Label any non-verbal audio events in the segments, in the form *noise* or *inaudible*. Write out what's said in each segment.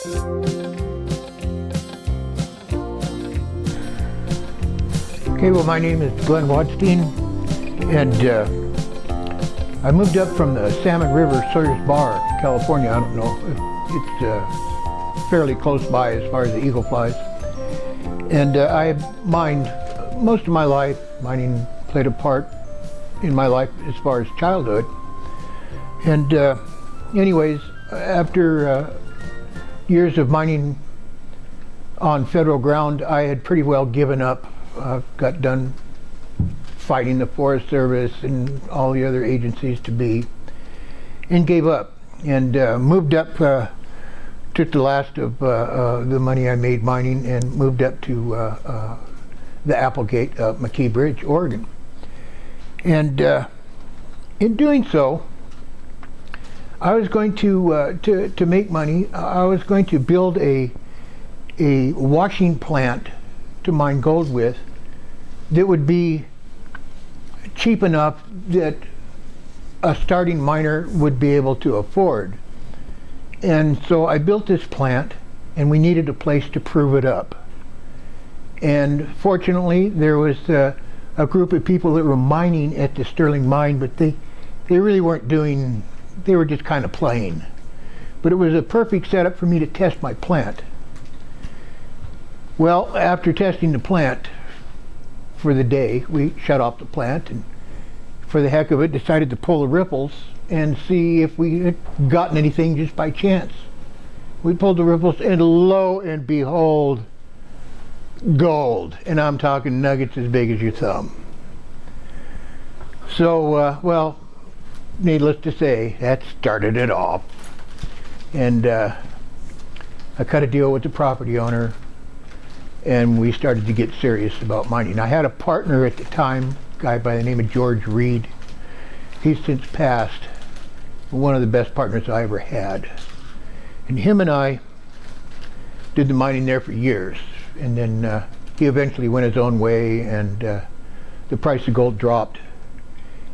Okay, well, my name is Glenn Wadstein, and uh, I moved up from the Salmon River Sawyer's Bar, California. I don't know, it's uh, fairly close by as far as the eagle flies. And uh, I mined most of my life. Mining played a part in my life as far as childhood. And uh, anyways, after uh, years of mining on federal ground, I had pretty well given up. Uh, got done fighting the Forest Service and all the other agencies to be, and gave up and uh, moved up. Uh, took the last of uh, uh, the money I made mining and moved up to uh, the Applegate McKee Bridge, Oregon. And in doing so, I was going to, uh, to, to make money. I was going to build a, a washing plant to mine gold with that would be cheap enough that a starting miner would be able to afford. And so I built this plant and we needed a place to prove it up. And fortunately there was uh, a group of people that were mining at the Sterling mine, but they, they really weren't doing they were just kind of plain. But it was a perfect setup for me to test my plant. Well, after testing the plant for the day, we shut off the plant and for the heck of it decided to pull the riffles and see if we had gotten anything just by chance. We pulled the riffles and lo and behold, gold. And I'm talking nuggets as big as your thumb. So, uh, well, needless to say, that started it all. And uh, I cut a deal with the property owner and we started to get serious about mining. I had a partner at the time, a guy by the name of George Reed. He's since passed, one of the best partners I ever had. And him and I did the mining there for years. And then uh, he eventually went his own way and uh, the price of gold dropped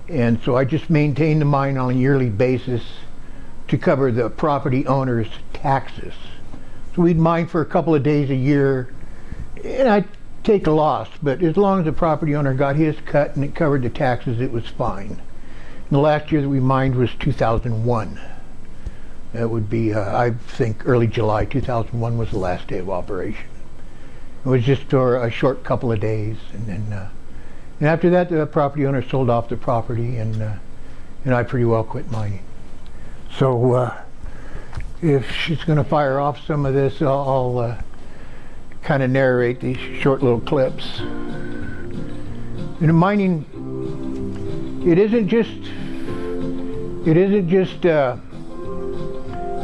and so I just maintained the mine on a yearly basis to cover the property owner's taxes. So we'd mine for a couple of days a year and I'd take a loss, but as long as the property owner got his cut and it covered the taxes, it was fine. And the last year that we mined was 2001. That would be, uh, I think, early July 2001 was the last day of operation. It was just for a short couple of days, and then uh, and after that, the property owner sold off the property, and uh, and I pretty well quit mining. So uh, if she's going to fire off some of this, I'll, I'll uh, kind of narrate these short little clips. In mining, it isn't just it isn't just uh,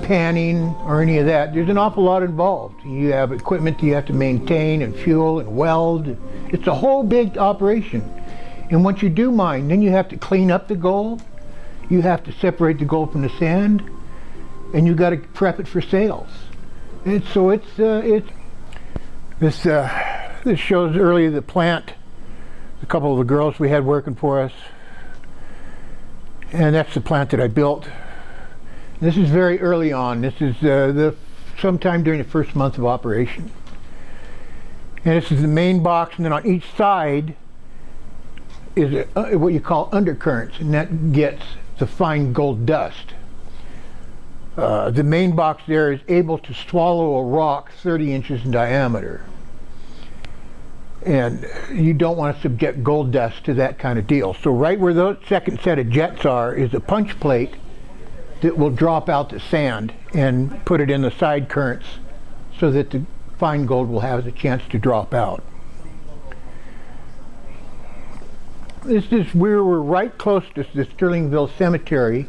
panning or any of that. There's an awful lot involved. You have equipment that you have to maintain and fuel and weld. It's a whole big operation. And once you do mine, then you have to clean up the gold. You have to separate the gold from the sand. And you got to prep it for sales. And so it's, uh, it's this, uh, this shows earlier the plant, a couple of the girls we had working for us. And that's the plant that I built. This is very early on. This is uh, the sometime during the first month of operation. And this is the main box, and then on each side is uh, what you call undercurrents, and that gets the fine gold dust. Uh, the main box there is able to swallow a rock 30 inches in diameter. And you don't want to subject gold dust to that kind of deal. So right where the second set of jets are is a punch plate that will drop out the sand and put it in the side currents so that the fine gold will have a chance to drop out. This is where we're right close to the Sterlingville Cemetery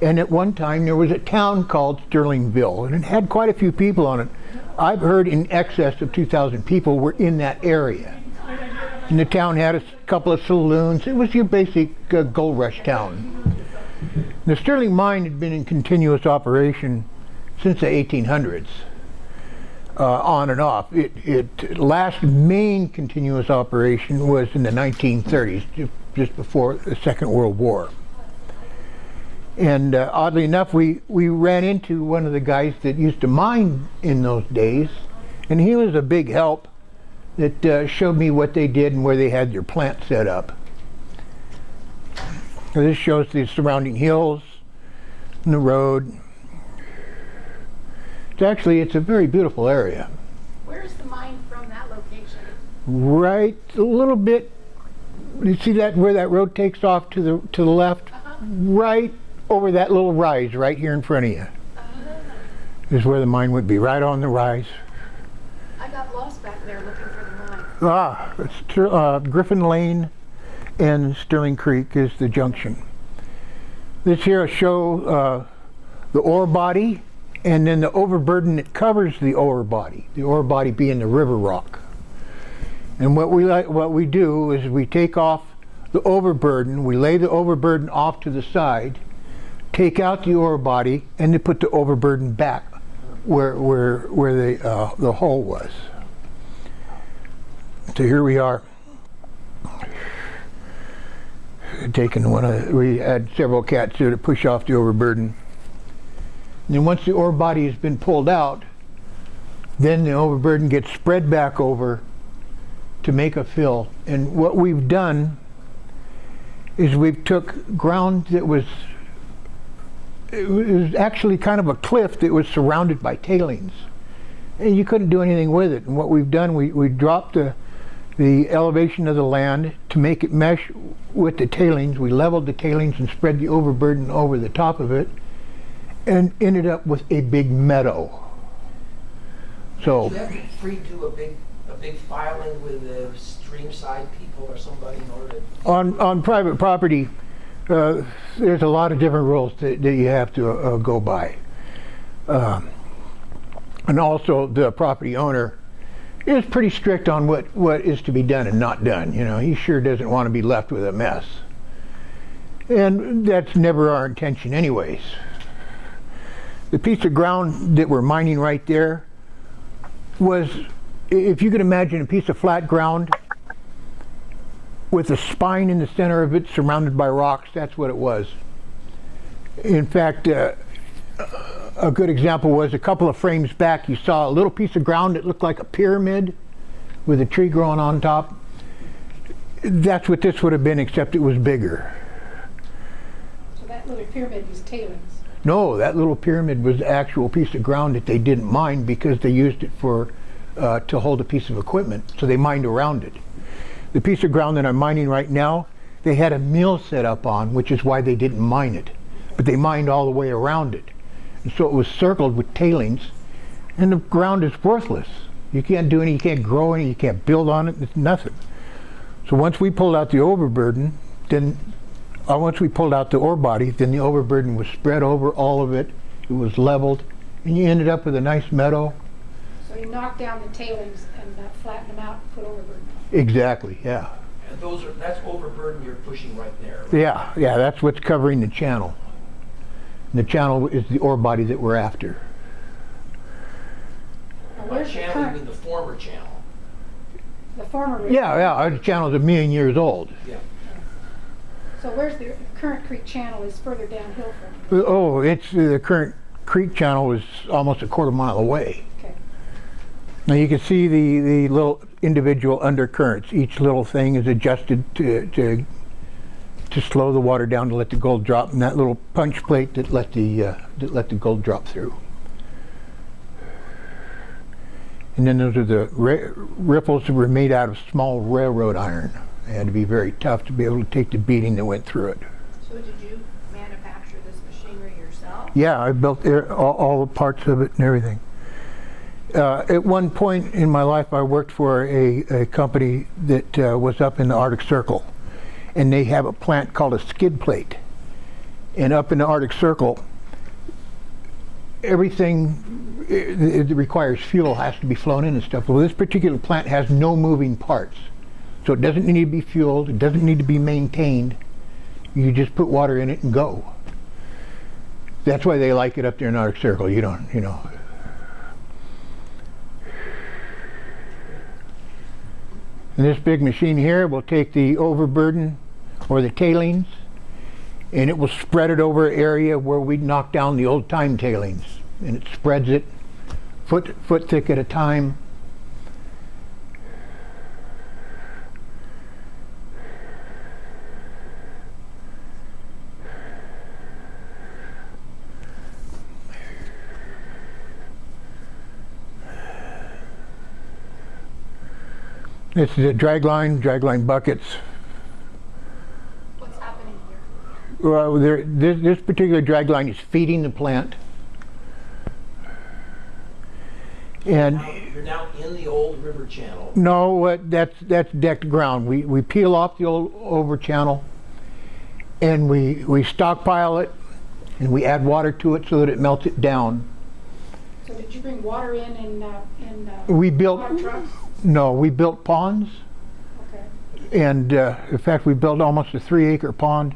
and at one time there was a town called Sterlingville and it had quite a few people on it. I've heard in excess of 2,000 people were in that area. And the town had a couple of saloons. It was your basic uh, gold rush town. The Sterling mine had been in continuous operation since the 1800s, uh, on and off. It, it last main continuous operation was in the 1930s, just before the Second World War. And uh, oddly enough, we, we ran into one of the guys that used to mine in those days, and he was a big help that uh, showed me what they did and where they had their plant set up. This shows the surrounding hills and the road. It's actually, it's a very beautiful area. Where's the mine from that location? Right a little bit, you see that where that road takes off to the, to the left? Uh-huh. Right over that little rise right here in front of you Uh, is where the mine would be, right on the rise. I got lost back there looking for the mine. Ah, uh, Griffin Lane and Sterling Creek is the junction. This here will show uh, the ore body and then the overburden that covers the ore body, the ore body being the river rock. And what we like, what we do is we take off the overburden, we lay the overburden off to the side, take out the ore body, and then put the overburden back where where where the uh, the hole was. So here we are. Taking one of, we had several cats here to push off the overburden. And once the ore body has been pulled out, then the overburden gets spread back over to make a fill. And what we've done is we've took ground that was it was actually kind of a cliff that was surrounded by tailings. And you couldn't do anything with it. And what we've done, we, we dropped the, the elevation of the land to make it mesh with the tailings. We leveled the tailings and spread the overburden over the top of it and ended up with a big meadow. So, Do you have to free do a big, a big filing with the streamside people or somebody in order to? on, on private property, uh, there's a lot of different rules that, that you have to uh, go by. Um, and also the property owner is pretty strict on what, what is to be done and not done. You know, he sure doesn't want to be left with a mess. And that's never our intention anyways. The piece of ground that we're mining right there was, if you could imagine a piece of flat ground with a spine in the center of it surrounded by rocks. That's what it was. In fact, uh, a good example was a couple of frames back, you saw a little piece of ground that looked like a pyramid with a tree growing on top. That's what this would have been, except it was bigger. So that little pyramid was tailings. No, that little pyramid was the actual piece of ground that they didn't mine because they used it for uh, to hold a piece of equipment, so they mined around it. The piece of ground that I'm mining right now, they had a mill set up on, which is why they didn't mine it. But they mined all the way around it. And so it was circled with tailings, and the ground is worthless. You can't do any, you can't grow any, you can't build on it, it's nothing. So once we pulled out the overburden, then once we pulled out the ore body, then the overburden was spread over all of it. It was leveled, and you ended up with a nice meadow. So you knocked down the tailings and uh, flattened them out and put overburden on. Exactly, yeah. And those are, that's overburden you're pushing right there. Yeah, yeah, that's what's covering the channel. And the channel is the ore body that we're after. Now, By channel, you mean the former channel. the former? Yeah, yeah, our channel's a million years old. Yeah. So where's the current creek channel is further downhill from? Oh, it's, the current creek channel is almost a quarter mile away. Okay. Now you can see the, the little individual undercurrents. Each little thing is adjusted to, to, to slow the water down to let the gold drop, and that little punch plate that let the, uh, that let the gold drop through. And then those are the riffles that were made out of small railroad iron. They had to be very tough to be able to take the beating that went through it. So did you manufacture this machinery yourself? Yeah, I built all, all the parts of it and everything. Uh, at one point in my life, I worked for a, a company that uh, was up in the Arctic Circle, and they have a plant called a skid plate. And up in the Arctic Circle, everything it, it requires fuel has to be flown in and stuff. Well, this particular plant has no moving parts, so it doesn't need to be fueled. It doesn't need to be maintained. You just put water in it and go. That's why they like it up there in Arctic Circle. You don't, you know. And this big machine here will take the overburden or the tailings and it will spread it over an area where we knock down the old time tailings, and it spreads it foot foot thick at a time. It's the drag line, drag line buckets. What's happening here? Well, there, this, this particular drag line is feeding the plant. And Now, You're now in the old river channel. no, what that's that's decked ground. We we peel off the old over channel, and we we stockpile it, and we add water to it so that it melts it down. So did you bring water in and uh, in, uh, We built trucks? No, we built ponds, Okay. and uh, in fact we built almost a three acre pond,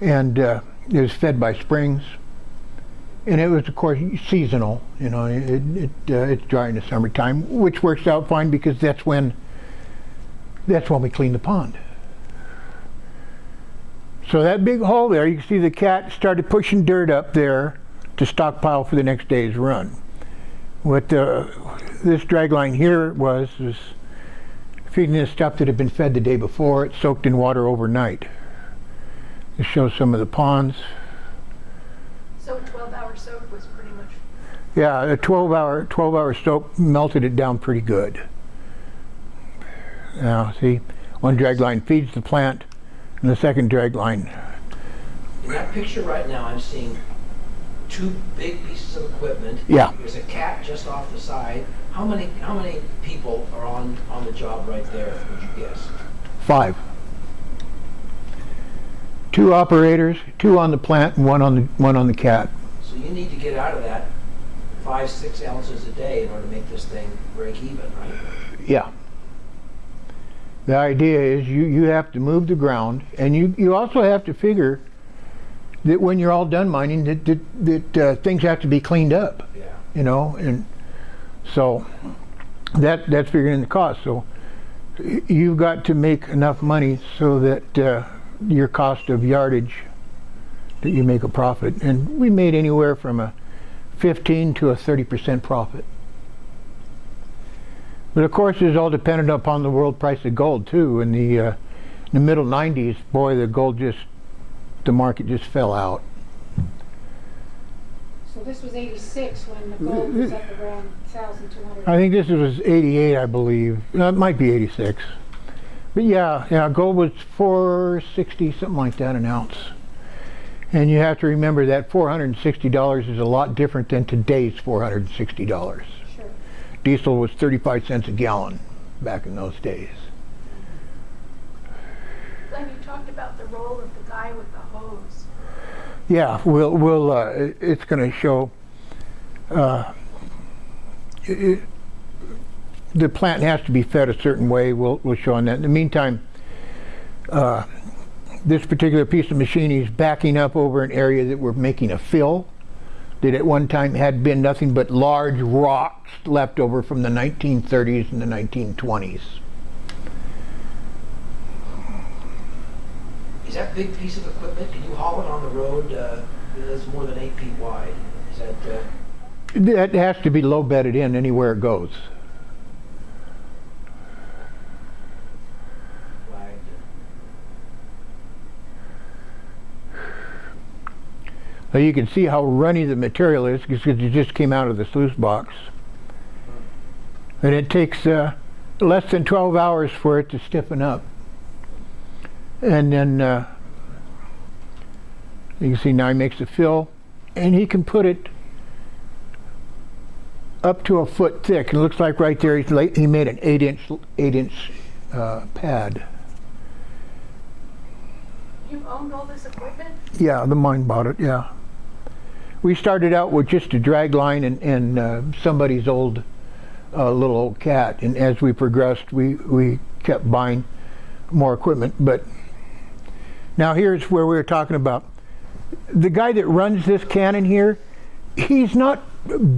and uh, it was fed by springs. And it was, of course, seasonal. You know, it, it uh, it's dry in the summertime, which works out fine because that's when that's when we clean the pond. So that big hole there, you can see the cat started pushing dirt up there to stockpile for the next day's run. What uh, this drag line here was was feeding the stuff that had been fed the day before. It soaked in water overnight. This shows some of the ponds. So twelve hour soak was pretty much, Yeah, a 12 hour 12 hour soak melted it down pretty good. Now, see, one drag line feeds the plant, and the second drag line. In that picture right now, I'm seeing two big pieces of equipment. Yeah. There's a cat just off the side. How many, how many people are on, on the job right there, would you guess? Five. Two operators, two on the plant, and one on the one on the cat. So you need to get out of that five, six ounces a day in order to make this thing break even, right? Yeah. The idea is you, you have to move the ground, and you, you also have to figure that when you're all done mining, that, that, that uh, things have to be cleaned up, Yeah. you know, and so that that's figuring in the cost. So you've got to make enough money so that uh, your cost of yardage that you make a profit, and we made anywhere from a 15 to a 30 percent profit. But of course, it's all dependent upon the world price of gold too. In the uh, in the middle '90s, boy, the gold just the market just fell out. So this was eighty-six when the gold was up around thousand two hundred. I think this was '88, I believe. No, it might be '86. But yeah, yeah, gold was 460, something like that, an ounce. And you have to remember that $460 is a lot different than today's $460. Sure. Diesel was 35 cents a gallon back in those days. Glenn, you talked about the role of the guy with the hose. Yeah, we'll we'll uh, it's going to show. Uh, it, the plant has to be fed a certain way. We'll we'll show on that. In the meantime, uh, this particular piece of machinery is backing up over an area that we're making a fill. That at one time had been nothing but large rocks left over from the 1930s and the 1920s. Is that big piece of equipment, can you haul it on the road, uh, that's more than eight feet wide? Is that, uh, That has to be low bedded in anywhere it goes. Now you can see how runny the material is because it just came out of the sluice box. And it takes uh, less than 12 hours for it to stiffen up. And then uh, you can see now he makes the fill and he can put it up to a foot thick. And it looks like right there he's la- he made an 8 inch, 8 inch uh, pad. You owned all this equipment? Yeah, the mine bought it, yeah. We started out with just a drag line and, and uh, somebody's old uh, little old cat, and as we progressed, we, we kept buying more equipment. But now here's where we were talking about. The guy that runs this cannon here, he's not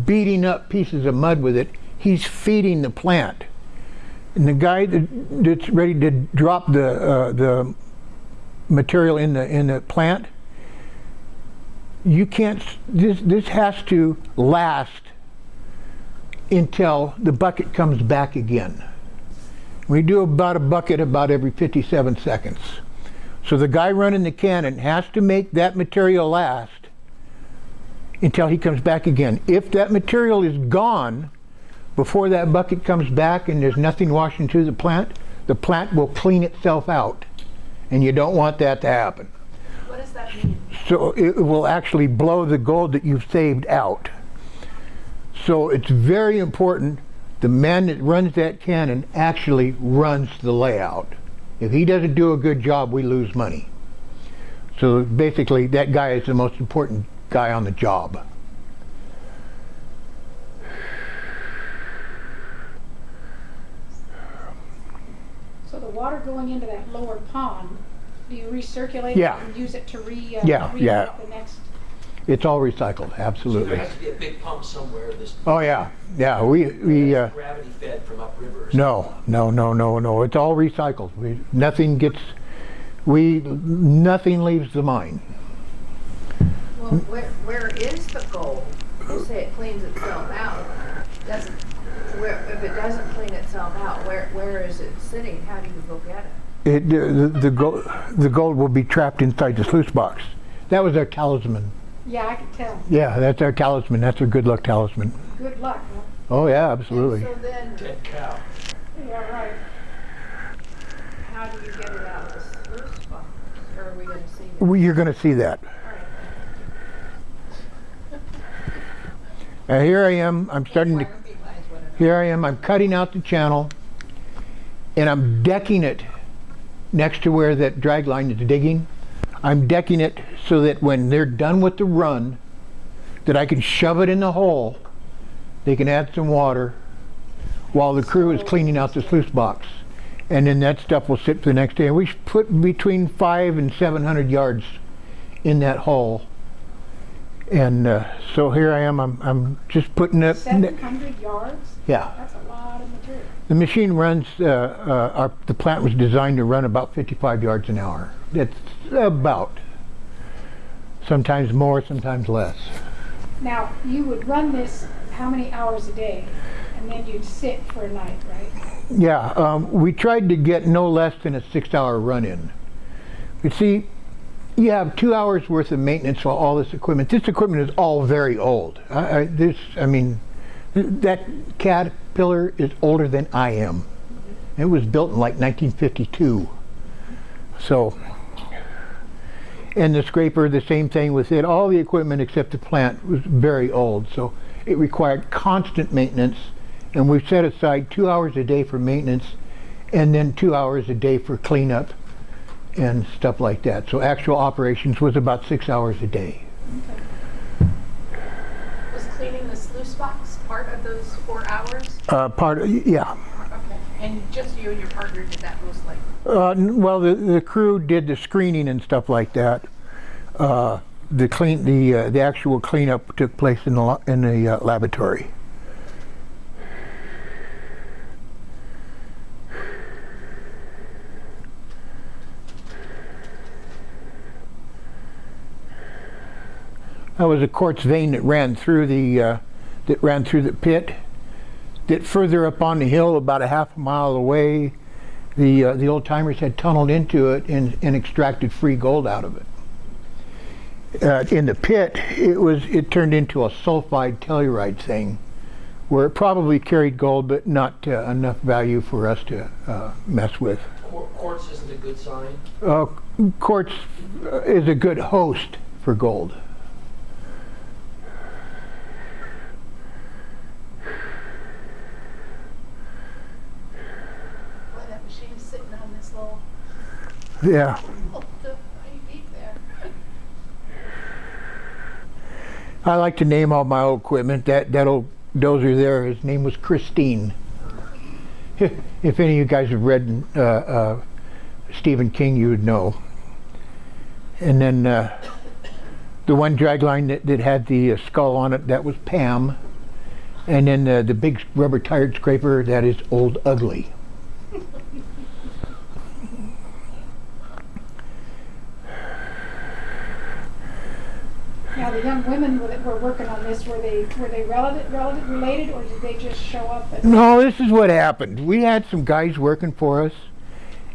beating up pieces of mud with it, he's feeding the plant. And the guy that, that's ready to drop the, uh, the material in the in the plant, you can't. This this has to last until the bucket comes back again. We do about a bucket about every 57 seconds. So the guy running the cannon has to make that material last until he comes back again. If that material is gone before that bucket comes back and there's nothing washing through the plant, the plant will clean itself out. And you don't want that to happen. What does that mean? So it will actually blow the gold that you've saved out. So it's very important the man that runs that cannon actually runs the layout. If he doesn't do a good job, we lose money. So basically, that guy is the most important guy on the job. So the water going into that lower pond, do you recirculate it and use it to re, uh, Yeah, re- yeah. the next? It's all recycled, So there absolutely. has to be a big pump somewhere that's Oh yeah, yeah. We we. Uh, gravity fed from upriver. No, no, no, no, no. It's all recycled. We, nothing gets, we, nothing leaves the mine. Well, where, where is the gold? You say it cleans itself out. Doesn't, where, if it doesn't clean itself out, where, where is it sitting? How do you go get it? It, the, the gold, the gold will be trapped inside the sluice box. That was our talisman. Yeah, I can tell. Yeah, that's our talisman. That's our good luck talisman. Good luck. huh? Oh yeah, absolutely. So then, Dead cow. Yeah, right. how do you get it out of the sluice box? Or are we gonna see it? We, you're going to see that. Uh, here I am. I'm starting to. Here I am. I'm cutting out the channel, and I'm decking it next to where that drag line is digging. I'm decking it so that when they're done with the run, that I can shove it in the hole. They can add some water while the crew is cleaning out the sluice box, and then that stuff will sit for the next day. And we put between five and seven hundred yards in that hole. And uh, so here I am. I'm, I'm just putting it. Seven hundred yards? Yeah. That's a lot of material. The machine runs, uh, uh, our, the plant was designed to run about 55 yards an hour. That's about. Sometimes more, sometimes less. Now, you would run this how many hours a day? And then you'd sit for a night, right? Yeah, um, we tried to get no less than a six hour run in. You see, you have two hours worth of maintenance for all this equipment. This equipment is all very old. I, I, this, I mean, that Caterpillar is older than I am. It was built in like 1952. So, and the scraper, the same thing with it. All the equipment except the plant was very old. So it required constant maintenance. And we've set aside two hours a day for maintenance and then two hours a day for cleanup and stuff like that. So actual operations was about six hours a day. Was cleaning the sluice box part of those four hours? Uh, part of, yeah. Okay. And just you and your partner did that most likely? Uh, well, the, the crew did the screening and stuff like that. Uh, the clean, the uh, the actual cleanup took place in the in the uh, laboratory. That was a quartz vein that ran through the uh, that ran through the pit. That further up on the hill, about a half a mile away, the uh, the old timers had tunneled into it and, and extracted free gold out of it. Uh, in the pit, it was it turned into a sulfide telluride thing, where it probably carried gold, but not uh, enough value for us to uh, mess with. Quartz isn't a good sign. Uh, quartz is a good host for gold. Boy, that machine's sitting on this little, Yeah. I like to name all my old equipment. That that old dozer there, his name was Christine. *laughs* if any of you guys have read uh, uh, Stephen King, you would know. And then uh, the one dragline that, that had the uh, skull on it, that was Pam. And then uh, the big rubber tired scraper, that is Old Ugly. Women that were working on this, were they, were they relevant, relevant related, or did they just show up? No, this is what happened. We had some guys working for us,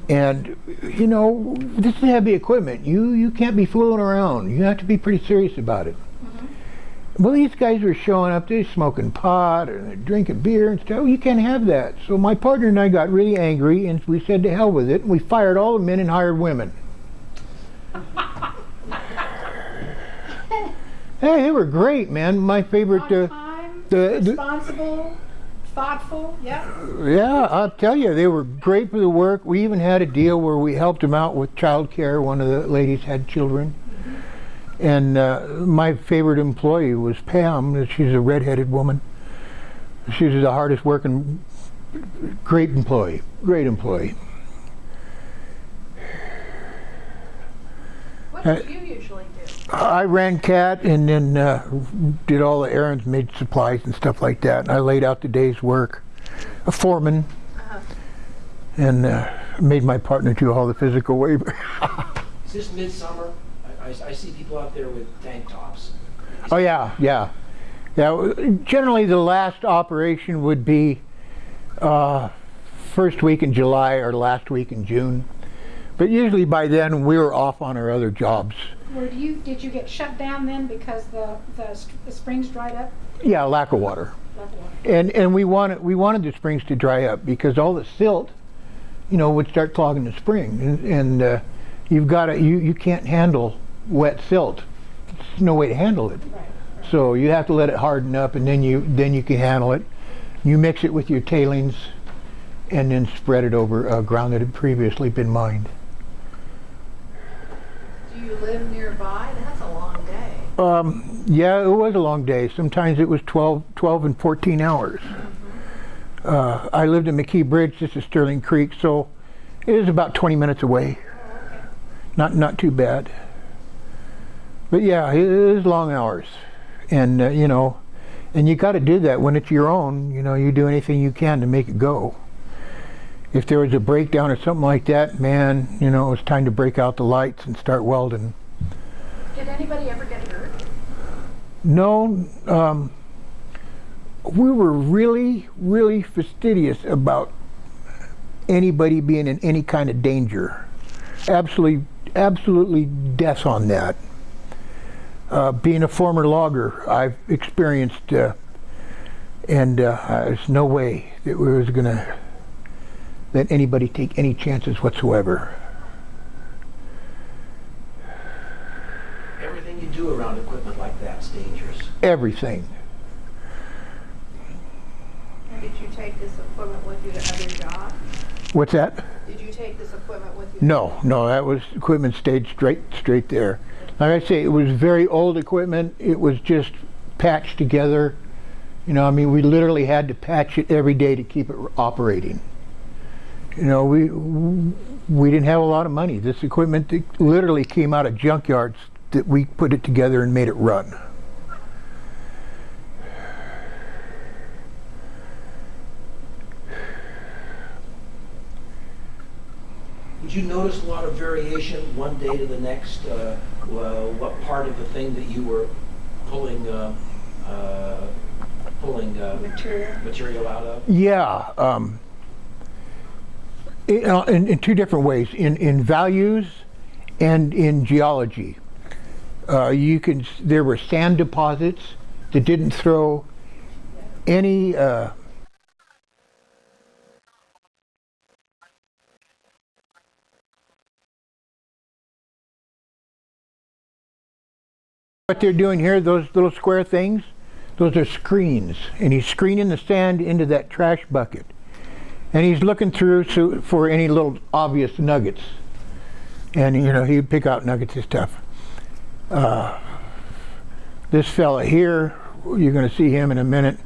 and you know, this is heavy equipment. You you can't be fooling around. You have to be pretty serious about it. Mm-hmm. Well, these guys were showing up. They're smoking pot and they're drinking beer and stuff. Oh, you can't have that. So my partner and I got really angry, and we said to hell with it. And we fired all the men and hired women. Hey, they were great, man. My favorite. On Uh, time, the- the- responsible, thoughtful, yeah? Yeah, I'll tell you, they were great for the work. We even had a deal where we helped them out with child care. One of the ladies had children. And uh, my favorite employee was Pam. She's a redheaded woman. She's the hardest working, great employee, great employee. What do you usually do? I ran cat and then uh, did all the errands, made supplies and stuff like that. And I laid out the day's work. A foreman. Uh-huh. And uh, made my partner do all the physical labor. *laughs* Is this midsummer? I, I, I see people out there with tank tops. Oh yeah, yeah, yeah. Generally, the last operation would be uh, first week in July or last week in June. But usually by then we were off on our other jobs. Were you, did you get shut down then because the, the the springs dried up? Yeah, lack of water, Lack of water. and and we wanted we wanted the springs to dry up because all the silt, you know, would start clogging the spring, and, and uh, you've got to you you can't handle wet silt. There's no way to handle it. Right. So you have to let it harden up, and then you then you can handle it. You mix it with your tailings, and then spread it over uh, ground that had previously been mined. You live nearby? That's a long day. Um, yeah, it was a long day. Sometimes it was 12, 12 and 14 hours. Uh, I lived in McKee Bridge. This is Sterling Creek, so it is about 20 minutes away. Not not too bad. But yeah, it is long hours, and uh, you know, and you got to do that when it's your own. You know, you do anything you can to make it go. If there was a breakdown or something like that, man, you know, it was time to break out the lights and start welding. Did anybody ever get hurt? No, um, we were really, really fastidious about anybody being in any kind of danger. Absolutely, absolutely death on that. Uh, being a former logger, I've experienced, uh, and uh, there's no way that we was going to let anybody take any chances whatsoever. Everything you do around equipment like that's dangerous. Everything. Did you take this equipment with you to other jobs? What's that? Did you take this equipment with you? No, no, that was equipment stayed straight, straight there. Like I say, it was very old equipment. It was just patched together. You know, I mean, we literally had to patch it every day to keep it operating. You know, we we didn't have a lot of money. This equipment literally came out of junkyards that we put it together and made it run. Did you notice a lot of variation one day to the next? Uh, well, what part of the thing that you were pulling uh, uh, pulling uh, Material. material out of? Yeah, um, in, uh, in, in two different ways, in, in values and in geology. Uh, you can, there were sand deposits that didn't throw any, uh, what they're doing here, those little square things, those are screens, and he's screening the sand into that trash bucket. And he's looking through for any little obvious nuggets. And, you know, he'd pick out nuggets and stuff. Uh, this fella here, you're going to see him in a minute,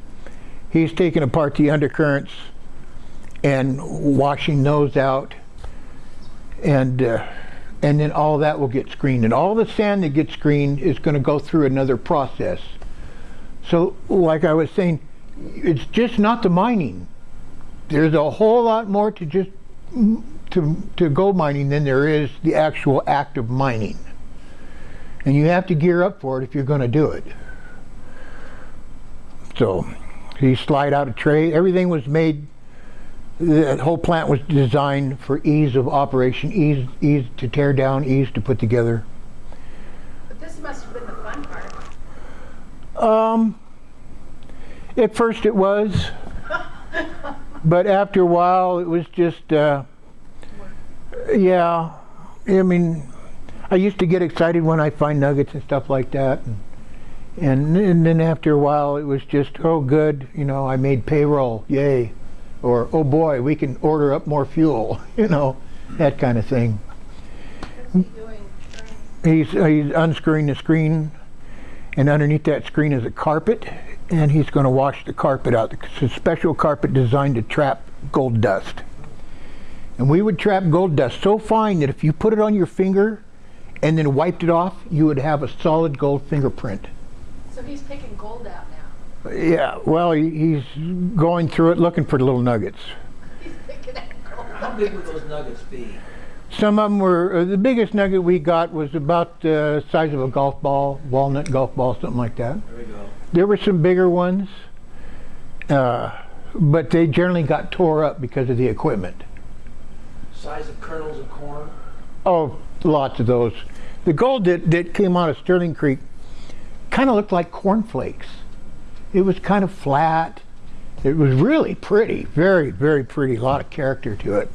he's taking apart the undercurrents and washing those out. And, uh, and then all that will get screened. And all the sand that gets screened is going to go through another process. So, like I was saying, it's just not the mining. There's a whole lot more to just to to gold mining than there is the actual act of mining. And you have to gear up for it if you're going to do it. So he slide out a tray. Everything was made. The whole plant was designed for ease of operation, ease ease to tear down, ease to put together. But this must have been the fun part. Um, at first it was, but after a while it was just, uh, yeah. I mean, I used to get excited when I find nuggets and stuff like that, and, and and then after a while it was just, oh good, you know, I made payroll, yay, or oh boy, we can order up more fuel, *laughs* you know, that kind of thing. He? He's, he's unscrewing the screen, and underneath that screen is a carpet, and he's going to wash the carpet out. It's a special carpet designed to trap gold dust. And we would trap gold dust so fine that if you put it on your finger and then wiped it off, you would have a solid gold fingerprint. So he's picking gold out now. Yeah, well, he's going through it looking for the little nuggets. He's picking out gold. How big would those nuggets be? Some of them were, uh, the biggest nugget we got was about the size of a golf ball, walnut golf ball, something like that. There we go. There were some bigger ones, uh, but they generally got tore up because of the equipment. Size of kernels of corn? Oh, lots of those. The gold that, that came out of Sterling Creek kind of looked like cornflakes. It was kind of flat. It was really pretty, very, very pretty. A lot of character to it.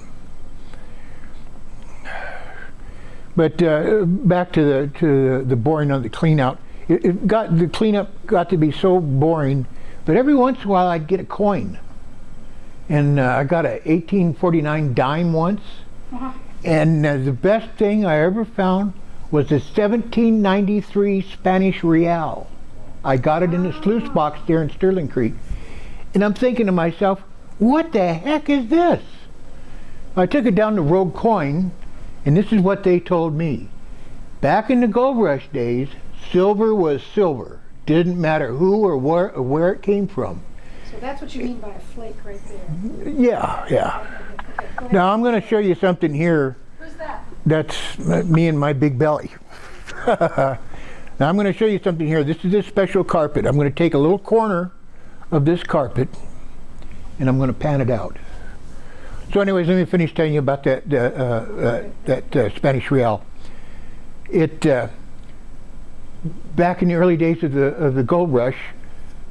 But uh, back to the to the, the boring of the clean out. It, it got the cleanup got to be so boring. But every once in a while, I'd get a coin, and uh, I got a 1849 dime once. Uh-huh. And uh, the best thing I ever found was a 1793 Spanish real. I got it in the sluice box there in Sterling Creek. And I'm thinking to myself, what the heck is this? I took it down to Rogue Coin, and this is what they told me. Back in the gold rush days, silver was silver. Didn't matter who or where, or where it came from. So that's what you mean by a flake right there. Yeah, yeah. Okay. Now I'm going to show you something here Who's that? That's me and my big belly. *laughs* now I'm going to show you something here. This is this special carpet. I'm going to take a little corner of this carpet and I'm going to pan it out. So anyways, let me finish telling you about that uh, uh, uh, that uh, Spanish real. It uh, back in the early days of the of the gold rush,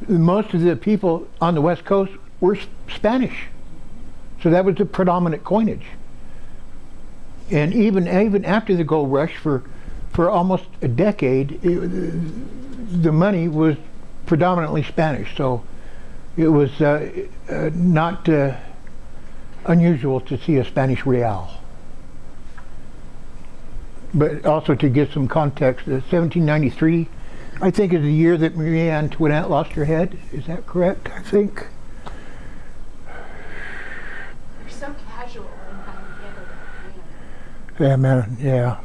most of the people on the west coast were Spanish. So that was the predominant coinage. And even even after the gold rush for for almost a decade it, the money was predominantly Spanish. So it was uh, uh, not uh, unusual to see a Spanish real but also to give some context uh, 1793 I think is the year that Marie Antoinette lost her head is that correct I think You're so casual in how you handle that. Yeah, man. Yeah.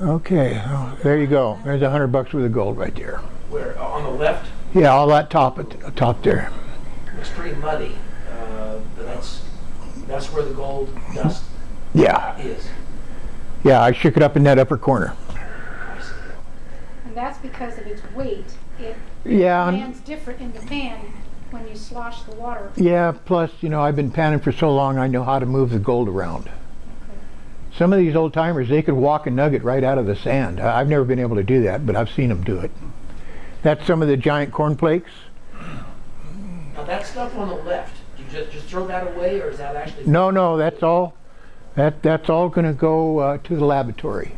Okay. Oh, there you go. There's a hundred bucks worth of gold right there. Where, on the left, Yeah, all that top at the top there. it's pretty muddy, uh, but that's, that's where the gold dust Yeah. is. Yeah, I shook it up in that upper corner. And that's because of its weight. It Yeah. and- lands different in the pan when you slosh the water. Yeah. Plus, you know, I've been panning for so long, I know how to move the gold around. Some of these old timers, they could walk a nugget right out of the sand. I- I've never been able to do that, but I've seen them do it. That's some of the giant cornflakes. Now, that stuff on the left, do you just, just throw that away, or is that actually? No, no, that's all. That that's all going to go uh, to the laboratory,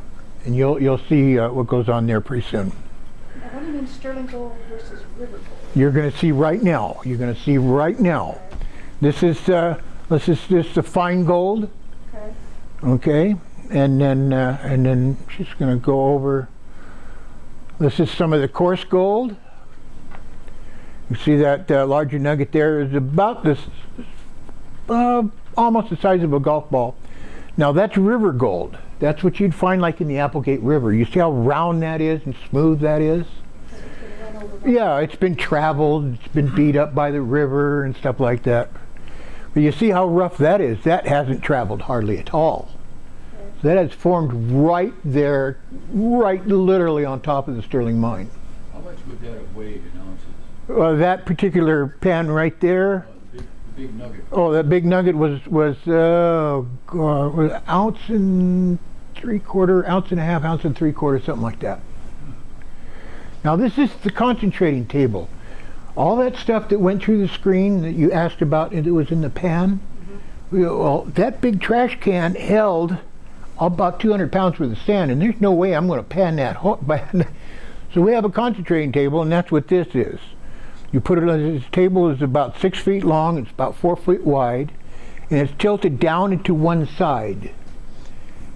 and you'll you'll see uh, what goes on there pretty soon. Now, what do you mean sterling gold versus river gold? You're going to see right now. You're going to see right now. This is uh, this is this the fine gold, Okay. okay, and then uh, and then she's going to go over. This is some of the coarse gold. You see that uh, larger nugget there is about this, uh, almost the size of a golf ball. Now that's river gold. That's what you'd find like in the Applegate River. You see how round that is and smooth that is? So it's gonna run over by- Yeah, it's been traveled, it's been beat up by the river and stuff like that. But you see how rough that is? That hasn't traveled hardly at all. So that has formed right there, right literally on top of the Sterling mine. How much would that have weighed in ounces? Well, that particular pan right there, Uh, the big, nugget. oh, that big nugget was, was, uh, was ounce and three quarter, ounce and a half, ounce and three quarter, something like that. Now this is the concentrating table. All that stuff that went through the screen that you asked about and it was in the pan, well, that big trash can held about 200 pounds worth of sand and there's no way I'm going to *laughs* pan that. So we have a concentrating table and that's what this is. You put it on this table is about six feet long, it's about four feet wide, and it's tilted down into one side.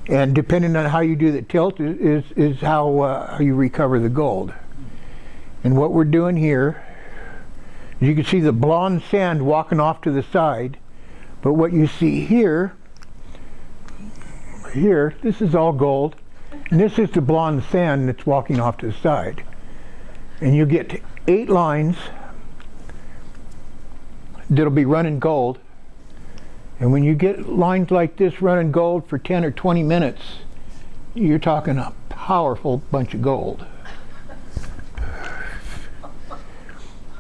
And depending on how you do the tilt is, is, how, uh, you recover the gold. And what we're doing here, you can see the blonde sand walking off to the side, but what you see here, here, this is all gold, and this is the blonde sand that's walking off to the side. And you get eight lines that'll be running gold. And when you get lines like this running gold for 10 or 20 minutes, you're talking a powerful bunch of gold.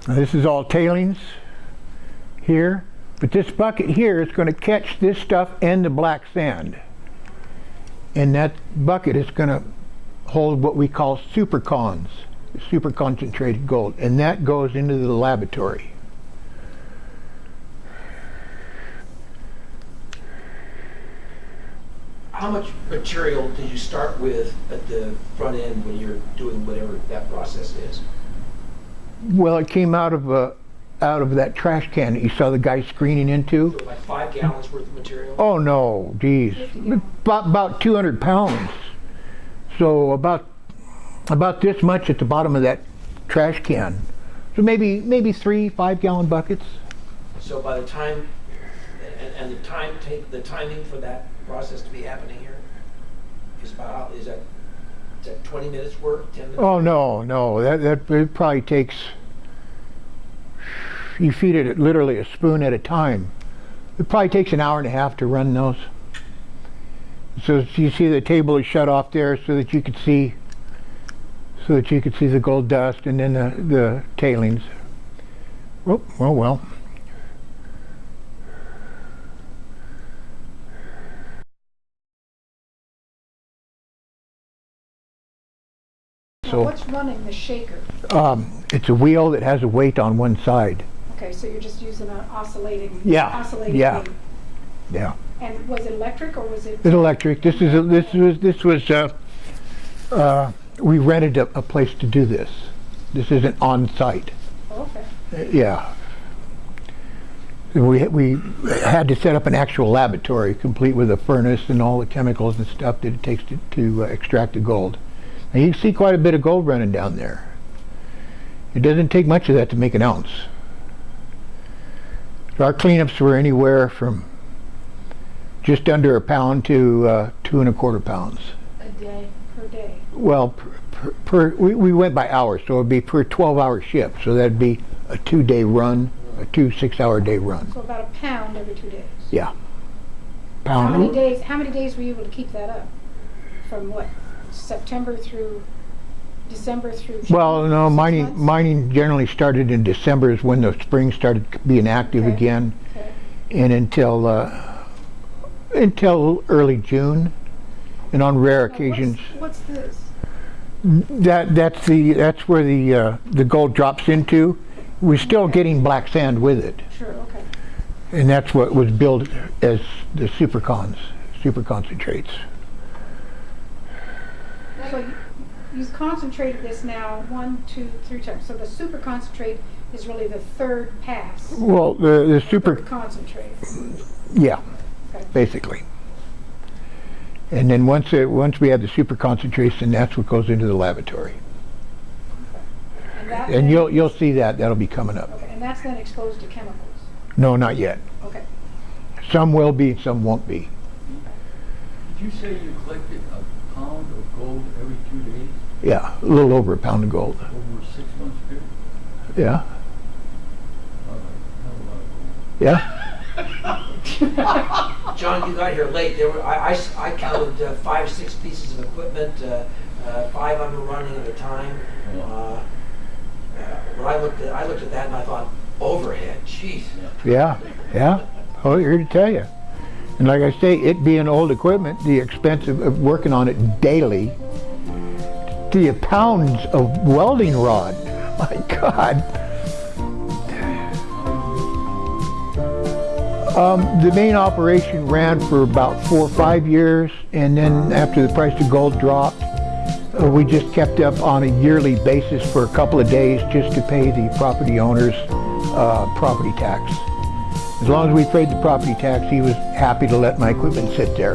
Now, this is all tailings here, but this bucket here is going to catch this stuff and the black sand. And that bucket is going to hold what we call supercons, super concentrated gold, and that goes into the laboratory. How much material did you start with at the front end when you're doing whatever that process is? Well, it came out of a, out of that trash can that you saw the guy screening into. Like five gallons worth of material? Oh no, geez, about, about 200 pounds. So about about this much at the bottom of that trash can. So maybe maybe three five gallon buckets. So by the time, and, and the time take, the timing for that process to be happening here is about, is that, is that twenty minutes work, ten minutes? Oh no, no, that that it probably takes. You feed it literally a spoon at a time. It probably takes an hour and a half to run those. So you see the table is shut off there so that you could see, so that you could see the gold dust and then the the tailings. Oh well, well. So what's running the shaker? um, it's a wheel that has a weight on one side. Okay, so you're just using an oscillating, Yeah, oscillating yeah. weight. Yeah. And was it electric or was it? It's electric. This is a, this was this was uh, uh, we rented a, a place to do this. This isn't on site. Okay, Uh, yeah. We we had to set up an actual laboratory, complete with a furnace and all the chemicals and stuff that it takes to, to uh, extract the gold. Now you can see quite a bit of gold running down there. It doesn't take much of that to make an ounce. So our cleanups were anywhere from just under a pound to uh, two and a quarter pounds. A day. per day. Well, per, per, per we, we went by hours, so it'd be per 12-hour shift. So that'd be a two-day run, a two six-hour day run. So about a pound every two days. Yeah. Pound. How many days, how many days were you able to keep that up? From what, September through, December through? June? Well, no, Six mining months? mining generally started in December is when the spring started being active Okay. again, Okay. and until uh, until early June, and on rare Now, occasions. What's what's this? That that's the that's where the uh, the gold drops into. We're still getting black sand with it, Sure, okay. and that's what was billed as the supercons, super concentrates. So you- you've concentrated this now one, two, three times. So the super concentrate is really the third pass. Well, the the super Third Concentrate. yeah, Okay. basically. And then once it, once we have the super concentration, that's what goes into the laboratory. And And you'll you'll see that that'll be coming up. Okay, and that's then exposed to chemicals. No, not yet. Okay. Some will be, some won't be. Did you say you collected a pound of gold every two days Yeah, a little over a pound of gold. over a six month period? Yeah, Uh, hell of a lot of gold. *laughs* John, you got here late. There were, I, I s- I counted uh, five, six pieces of equipment, uh, uh, five of them running at a time. Uh, But I looked at, I looked at that and I thought, overhead, jeez. Yeah, yeah. Oh, here to tell you. And like I say, it being old equipment, the expense of, of working on it daily, the pounds of welding rod. *laughs* My God. Um, the main operation ran for about four or five years, and then after the price of gold dropped, uh, we just kept up on a yearly basis for a couple of days just to pay the property owners uh, property tax. As long as we paid the property tax, he was happy to let my equipment sit there.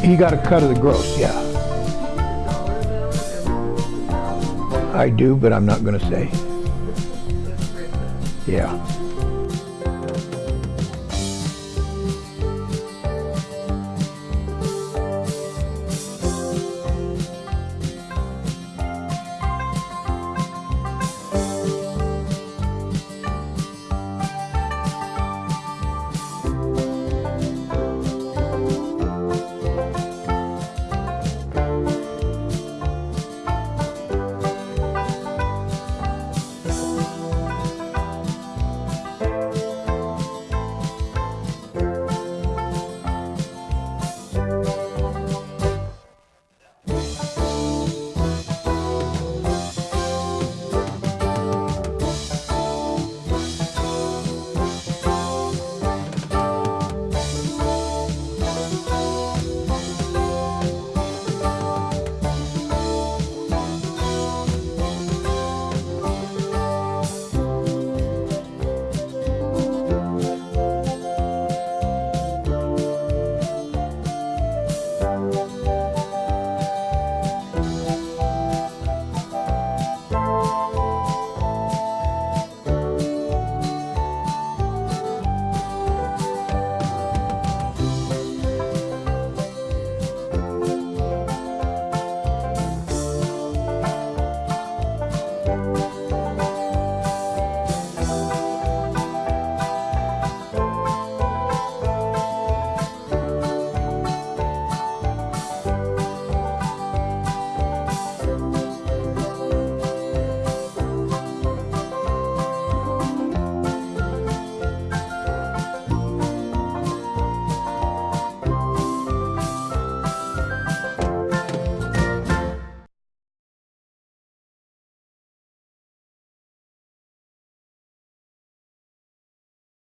He got a cut of the gross, yeah. I do, but I'm not gonna say. Yeah.